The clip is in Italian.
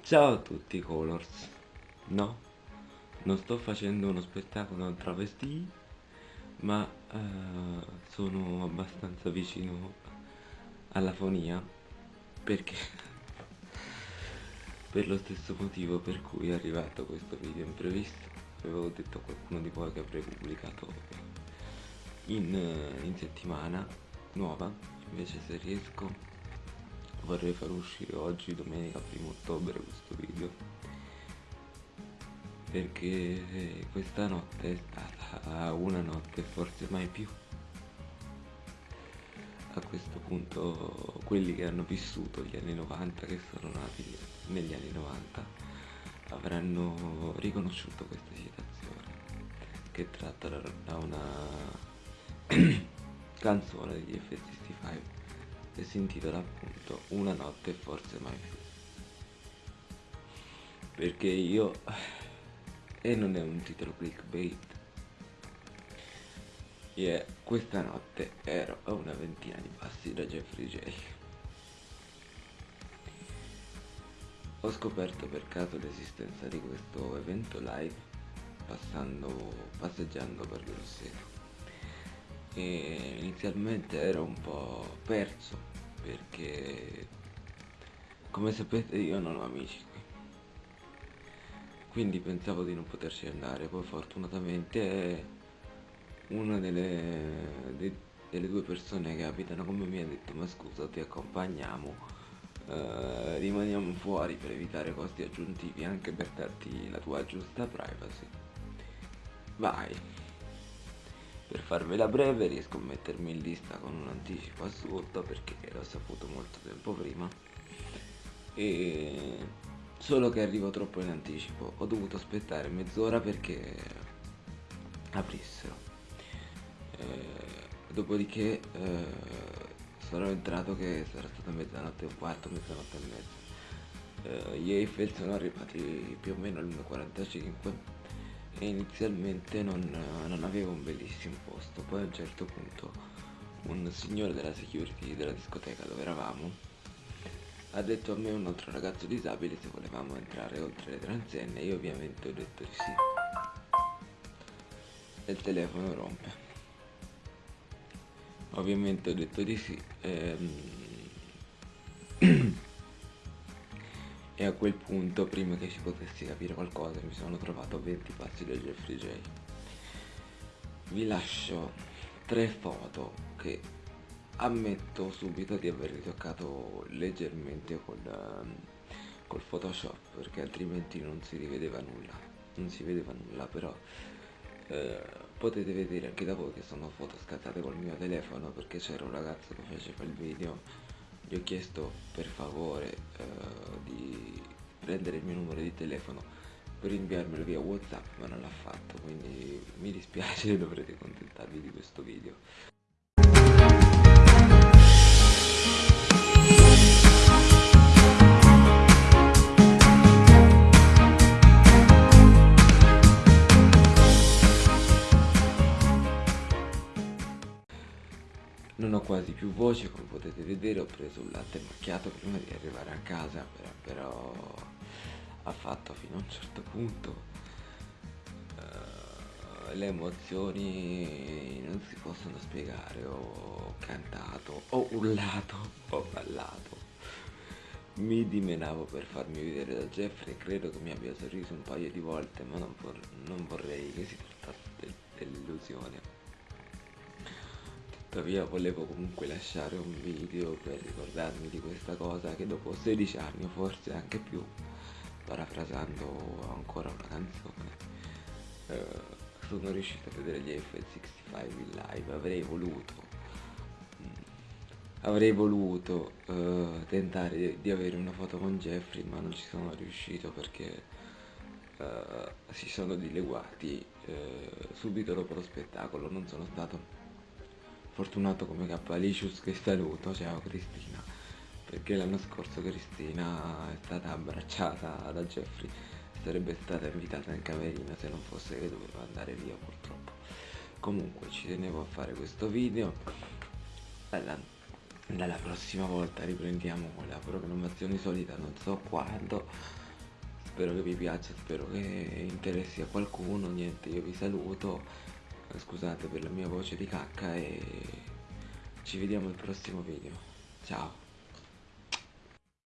Ciao a tutti Colors. No, non sto facendo uno spettacolo travestì, ma eh, sono abbastanza vicino alla fonia perché per lo stesso motivo per cui è arrivato questo video imprevisto avevo detto a qualcuno di voi che avrei pubblicato in, in settimana nuova. Invece se riesco vorrei far uscire oggi domenica 1 ottobre questo video. Perché questa notte è stata una notte forse mai più a questo punto quelli che hanno vissuto gli anni 90 che sono nati negli anni 90 avranno riconosciuto questa citazione che tratta da una canzone degli F65 e si intitola appunto Una notte forse mai più. Perché io e non è un titolo clickbait Yeah, questa notte ero a una ventina di passi da Jeffrey J. Ho scoperto per caso l'esistenza di questo evento live passando, passeggiando per Grosseto e inizialmente ero un po' perso perché come sapete io non ho amici qui. Quindi pensavo di non poterci andare. Poi fortunatamente una delle, de, delle due persone che abitano con me ha detto ma scusa ti accompagniamo eh, rimaniamo fuori per evitare costi aggiuntivi anche per darti la tua giusta privacy. Vai. Per farvela breve riesco a mettermi in lista con un anticipo assurdo perché l'ho saputo molto tempo prima. E solo che arrivo troppo in anticipo. Ho dovuto aspettare mezz'ora perché aprissero dopodiché eh, sono entrato che sarà stata mezzanotte e un quarto, mezzanotte e mezza eh, gli Eiffel sono arrivati più o meno all'1.45 e inizialmente non, non avevo un bellissimo posto. Poi a un certo punto un signore della security della discoteca dove eravamo ha detto a me un altro ragazzo disabile se volevamo entrare oltre le transenne io ovviamente ho detto di sì. E il telefono rompe ovviamente ho detto di sì ehm, e a quel punto prima che si potesse capire qualcosa mi sono trovato a 20 passi da Jeffrey J. Vi lascio tre foto che ammetto subito di aver ritoccato leggermente col, ehm, col photoshop perché altrimenti non si rivedeva nulla non si vedeva nulla però eh, potete vedere anche da voi che sono foto scattate col mio telefono perché c'era un ragazzo che faceva il video. Gli ho chiesto per favore eh, di prendere il mio numero di telefono per inviarmelo via whatsapp ma non l'ha fatto quindi mi dispiace dovrete contentarvi di questo video non ho quasi più voce come potete vedere ho preso un latte macchiato prima di arrivare a casa però, ha fatto fino a un certo punto uh, le emozioni non si possono spiegare ho cantato ho urlato ho ballato mi dimenavo per farmi vedere da Jeffrey credo che mi abbia sorriso un paio di volte ma non, vor non vorrei che si trattasse dell'illusione tuttavia volevo comunque lasciare un video per ricordarmi di questa cosa che dopo 16 anni o forse anche più parafrasando ancora una canzone eh, sono riuscito a vedere gli F65 in live. Avrei voluto mm, avrei voluto eh, tentare di, di, avere una foto con Jeffrey ma non ci sono riuscito perché eh, si sono dileguati eh, subito dopo lo spettacolo. Non sono stato fortunato come Cappalicius che saluto, ciao Cristina, perché l'anno scorso Cristina è stata abbracciata da Jeffrey sarebbe stata invitata in camerino se non fosse che doveva andare via purtroppo. Comunque ci tenevo a fare questo video. Dalla, dalla prossima volta riprendiamo con la programmazione solita non so quando. Spero che vi piaccia spero che interessi a qualcuno. Niente io vi saluto scusate per la mia voce di cacca e ci vediamo al prossimo video. Ciao